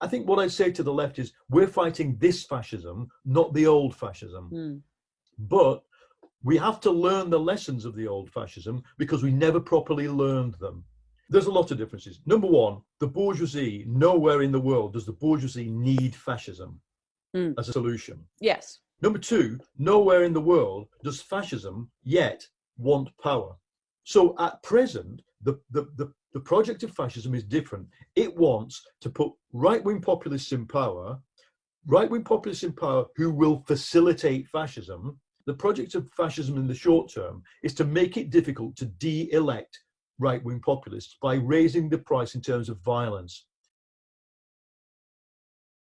I think what I say to the left is we're fighting this fascism, not the old fascism. Mm. But we have to learn the lessons of the old fascism because we never properly learned them. There's a lot of differences. Number one, the bourgeoisie, nowhere in the world does the bourgeoisie need fascism Mm. as a solution. Yes. Number two, nowhere in the world does fascism yet want power. So at present, the, the, the, the project of fascism is different. It wants to put right wing populists in power, right wing populists in power who will facilitate fascism. The project of fascism in the short term is to make it difficult to de elect right wing populists by raising the price in terms of violence.